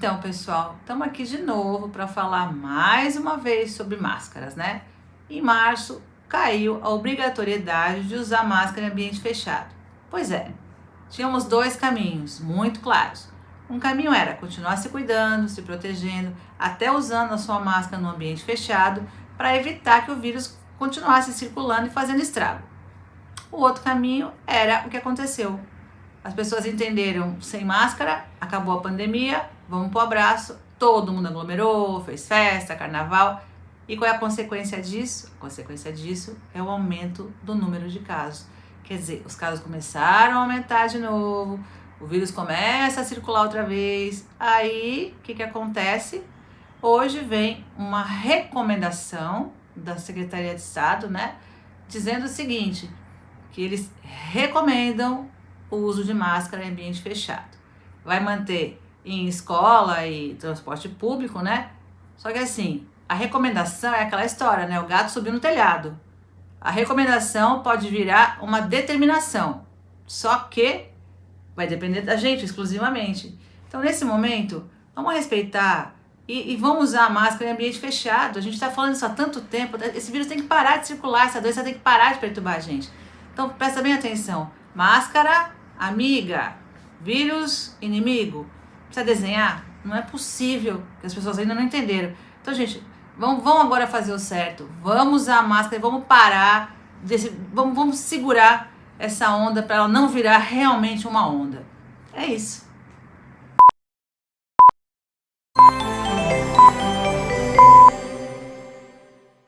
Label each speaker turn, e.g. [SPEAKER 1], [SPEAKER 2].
[SPEAKER 1] Então, pessoal, estamos aqui de novo para falar mais uma vez sobre máscaras, né? Em março, caiu a obrigatoriedade de usar máscara em ambiente fechado. Pois é, tínhamos dois caminhos muito claros. Um caminho era continuar se cuidando, se protegendo, até usando a sua máscara no ambiente fechado, para evitar que o vírus continuasse circulando e fazendo estrago. O outro caminho era o que aconteceu. As pessoas entenderam, sem máscara, acabou a pandemia, vamos pro abraço, todo mundo aglomerou, fez festa, carnaval. E qual é a consequência disso? A consequência disso é o aumento do número de casos. Quer dizer, os casos começaram a aumentar de novo, o vírus começa a circular outra vez. Aí, o que, que acontece? Hoje vem uma recomendação da Secretaria de Estado, né? Dizendo o seguinte, que eles recomendam o uso de máscara em ambiente fechado. Vai manter em escola e transporte público, né? Só que assim, a recomendação é aquela história, né? O gato subiu no telhado. A recomendação pode virar uma determinação, só que vai depender da gente exclusivamente. Então, nesse momento, vamos respeitar e, e vamos usar a máscara em ambiente fechado. A gente está falando isso há tanto tempo. Esse vírus tem que parar de circular, essa doença tem que parar de perturbar a gente. Então, presta bem atenção. Máscara, amiga, vírus, inimigo precisa desenhar? Não é possível, que as pessoas ainda não entenderam. Então, gente, vamos, vamos agora fazer o certo. Vamos usar a máscara e vamos parar, desse, vamos, vamos segurar essa onda para ela não virar realmente uma onda. É isso.